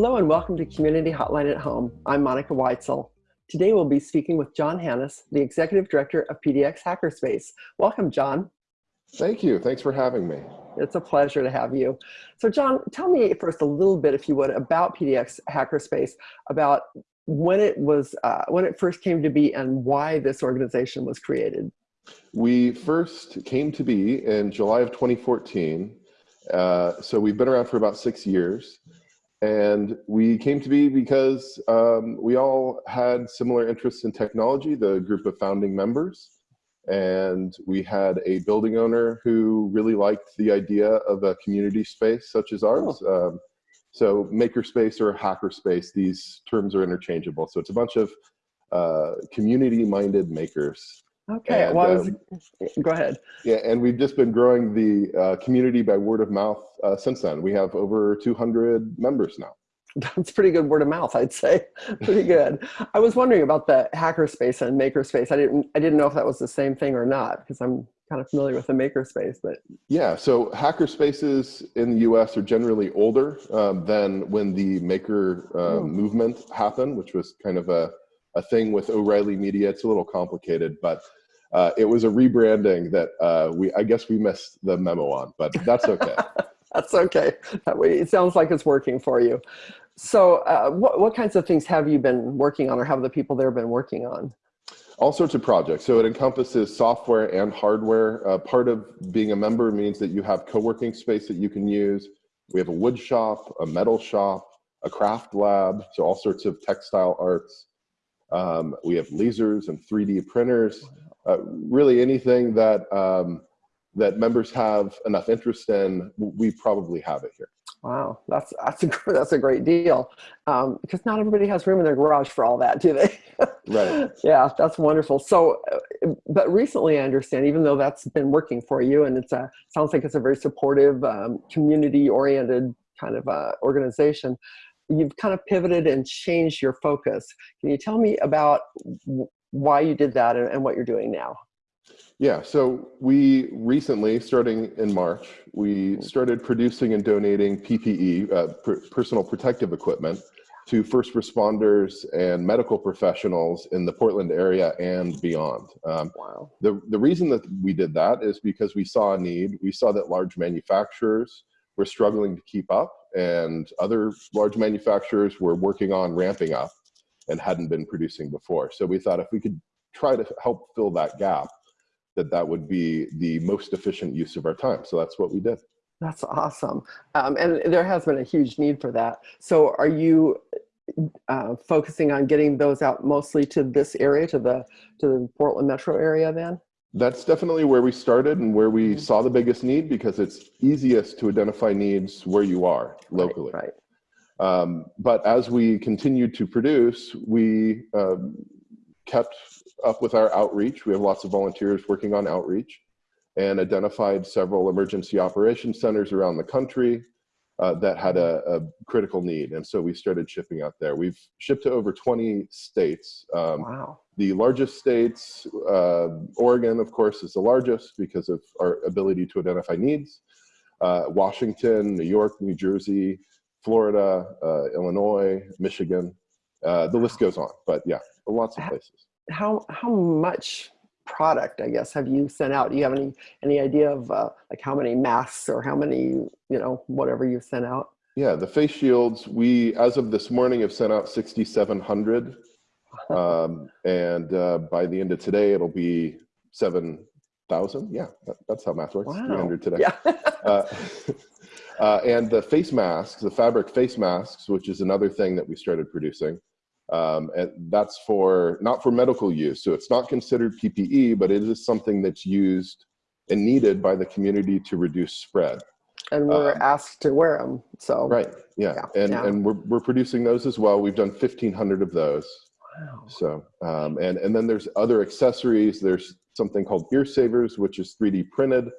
Hello and welcome to Community Hotline at Home. I'm Monica Weitzel. Today we'll be speaking with John Hannes, the Executive Director of PDX Hackerspace. Welcome, John. Thank you. Thanks for having me. It's a pleasure to have you. So John, tell me first a little bit, if you would, about PDX Hackerspace, about when it was, uh, when it first came to be and why this organization was created. We first came to be in July of 2014. Uh, so we've been around for about six years. And we came to be because um, we all had similar interests in technology, the group of founding members. And we had a building owner who really liked the idea of a community space such as ours. Oh. Um, so makerspace or hackerspace, these terms are interchangeable. So it's a bunch of uh, community-minded makers Okay, and, well, was, um, go ahead. Yeah, and we've just been growing the uh, community by word of mouth uh, since then. We have over 200 members now. That's pretty good word of mouth, I'd say. pretty good. I was wondering about the hackerspace and makerspace. I didn't, I didn't know if that was the same thing or not because I'm kind of familiar with the makerspace. But yeah, so hackerspaces in the U.S. are generally older um, than when the maker uh, mm. movement happened, which was kind of a a thing with O'Reilly Media. It's a little complicated, but uh, it was a rebranding that uh, we I guess we missed the memo on, but that's okay. that's okay. That way, it sounds like it's working for you. So, uh, what what kinds of things have you been working on, or have the people there been working on? All sorts of projects. So it encompasses software and hardware. Uh, part of being a member means that you have co-working space that you can use. We have a wood shop, a metal shop, a craft lab, so all sorts of textile arts. Um, we have lasers and 3D printers uh, really anything that um, that members have enough interest in, we probably have it here. Wow, that's that's a that's a great deal, um, because not everybody has room in their garage for all that, do they? right. Yeah, that's wonderful. So, uh, but recently, I understand, even though that's been working for you, and it's a sounds like it's a very supportive, um, community-oriented kind of uh, organization. You've kind of pivoted and changed your focus. Can you tell me about why you did that and, and what you're doing now. Yeah, so we recently, starting in March, we mm-hmm. started producing and donating PPE, uh, personal protective equipment, to first responders and medical professionals in the Portland area and beyond. Um, wow. The, the reason that we did that is because we saw a need. We saw that large manufacturers were struggling to keep up and other large manufacturers were working on ramping up and hadn't been producing before. So we thought if we could try to help fill that gap, that that would be the most efficient use of our time. So that's what we did. That's awesome. Um, and there has been a huge need for that. So are you uh, focusing on getting those out mostly to this area, to the, to the Portland metro area then? That's definitely where we started and where we mm -hmm. saw the biggest need because it's easiest to identify needs where you are locally. Right, right. Um, but as we continued to produce, we um, kept up with our outreach. We have lots of volunteers working on outreach and identified several emergency operation centers around the country uh, that had a, a, critical need. And so we started shipping out there. We've shipped to over 20 states. Um, wow. The largest states, uh, Oregon, of course, is the largest because of our ability to identify needs. Uh, Washington, New York, New Jersey, Florida, uh, Illinois, Michigan. Uh, the list goes on, but yeah, lots of places. How how much product, I guess, have you sent out? Do you have any any idea of uh, like how many masks or how many you know whatever you've sent out? Yeah, the face shields. We as of this morning have sent out 6,700, um, and uh, by the end of today it'll be seven thousand. Yeah, that, that's how math works. Wow. 300 today. Yeah. uh, uh, and the face masks, the fabric face masks, which is another thing that we started producing. Um, and that's for not for medical use. So it's not considered PPE, but it is something that's used and needed by the community to reduce spread. And we're um, asked to wear them. So right, yeah, yeah and yeah. and we're we're producing those as well. We've done 1,500 of those. Wow. So um, and and then there's other accessories. There's something called ear savers, which is 3D printed,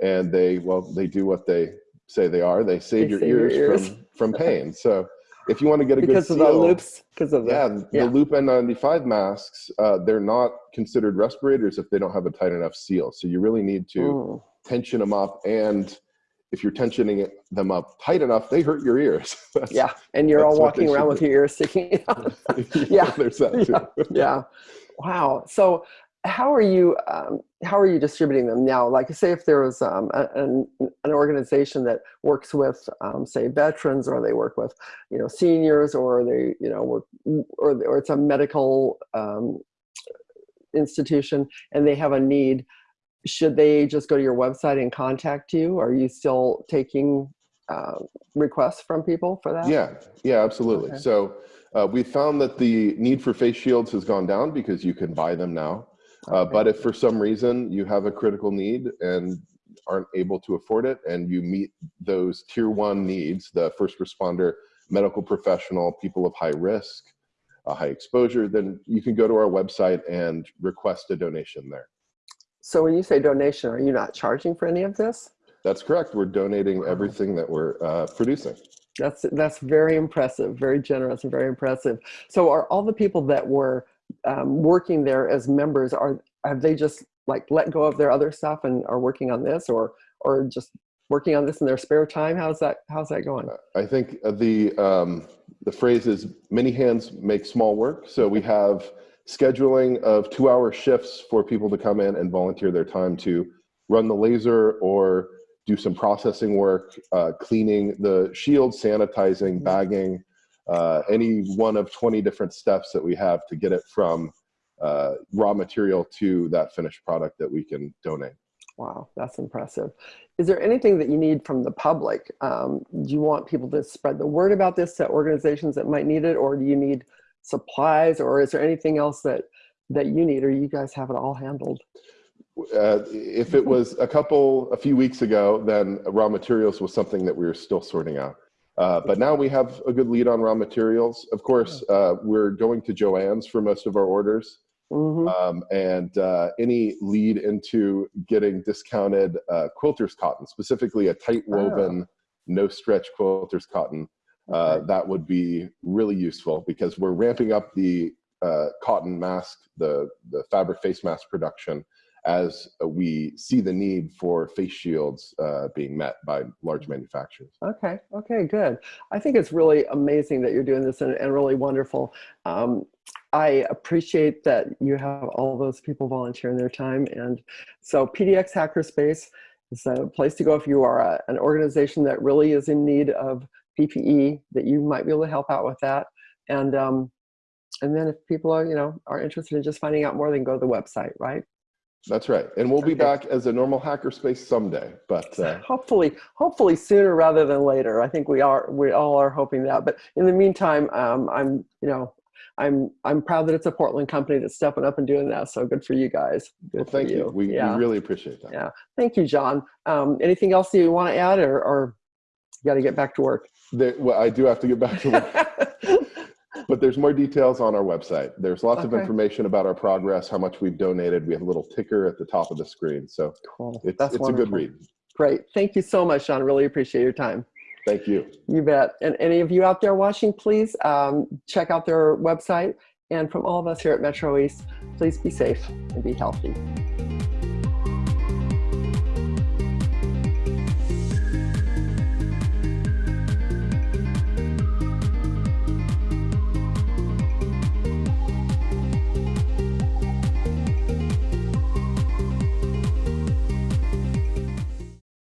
and they well they do what they say they are. They save, they your, save ears your, ears from from pain. So if you want to get a because good because of the loops, because of the, yeah, yeah, the loop N95 masks, uh, they're not considered respirators if they don't have a tight enough seal. So you really need to mm. tension them up and if you're tensioning them up tight enough, they hurt your ears. Yeah, and you're all that's what they walking around with your ears sticking out. Yeah. there's that too. yeah. Wow. So how are you um, how are you distributing them now? Like say if there was um, a- an, an organization that works with um, say veterans or they work with you know seniors or they you know work or, or it's a medical um, institution and they have a need should they just go to your website and contact you are you still taking uh, requests from people for that Yeah, yeah, absolutely. Okay. So uh, we found that the need for face shields has gone down because you can buy them now. Uh, but if for some reason you have a critical need and aren't able to afford it and you meet those tier one needs, the first responder, medical professional, people of high risk, uh, high exposure, then you can go to our website and request a donation there. so when you say donation are you not charging for any of this That's correct. We're donating everything that we're uh, producing. That's that's very impressive, very generous and very impressive. So are all the people that were um, working there as members are have they just like let go of their other stuff and are working on this or or just working on this in their spare time? How's that how's that going? I think uh, the um, the phrase is many hands make small work. So we have scheduling of two-hour shifts for people to come in and volunteer their time to run the laser or do some processing work, uh, cleaning the shield, sanitizing, bagging, uh, any one of 20 different steps that we have to get it from uh, raw material to that finished product that we can donate. Wow, that's impressive. Is there anything that you need from the public? Um, do you want people to spread the word about this to organizations that might need it, or do you need supplies, or is there anything else that that you need, or you guys have it all handled? Uh, if it was a couple, a few weeks ago, then raw materials was something that we were still sorting out. Uh, but now we have a good lead on raw materials. Of course, uh, we're going to Joann's for most of our orders. hmm Um, and uh, any lead into getting discounted uh, quilters cotton, specifically a tight woven, no stretch quilters cotton, uh, Okay. that would be really useful because we're ramping up the uh, cotton mask, the, the fabric face mask production as we see the need for face shields uh, being met by large manufacturers. Okay, okay, good. I think it's really amazing that you're doing this and, and really wonderful. Um, I appreciate that you have all those people volunteering their time. And so PDX Hackerspace is a place to go if you are a, an organization that really is in need of PPE, that you might be able to help out with that. And, um, and then if people are, you know, are interested in just finding out more, they can go to the website, right? That's right. And we'll be back as a normal hackerspace someday. But uh, hopefully hopefully sooner rather than later i think we are we all are hoping that but in the meantime um, i'm you know i'm i'm proud that it's a portland company that's stepping up and doing that so good for you guys good well, thank you. We, yeah we really appreciate that. Yeah. thank you john um, anything else you want to add or, or you got to get back to work There, well, I do have to get back to work, but there's more details on our website. There's lots of information about our progress, how much we've donated. We have a little ticker at the top of the screen. So cool it's, that's it's a good read. great thank you so much Sean. really appreciate your time Thank you. You bet. And any of you out there watching, please um, check out their website. And from all of us here at Metro East, please be safe and be healthy.